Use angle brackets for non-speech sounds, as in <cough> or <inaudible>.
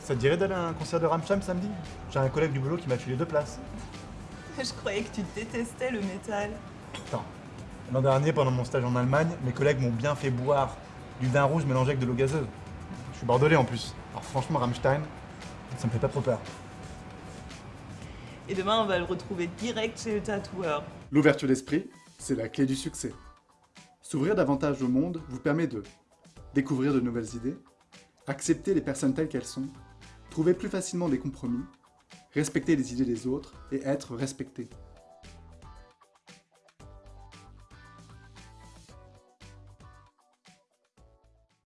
Ça te dirait d'aller à un concert de Ramstein samedi? J'ai un collègue du boulot qui m'a filé deux places. <laughs> Je croyais que tu détestais le métal. Attends. L'an dernier, pendant mon stage en Allemagne, mes collègues m'ont bien fait boire du vin rouge mélangé avec de l'eau gazeuse. Je suis bordelais en plus. Alors franchement, Rammstein, ça me fait pas trop peur. Et demain, on va le retrouver direct chez le tatoueur. L'ouverture d'esprit, c'est la clé du succès. S'ouvrir davantage au monde vous permet de découvrir de nouvelles idées, accepter les personnes telles qu'elles sont, trouver plus facilement des compromis, respecter les idées des autres et être respecté.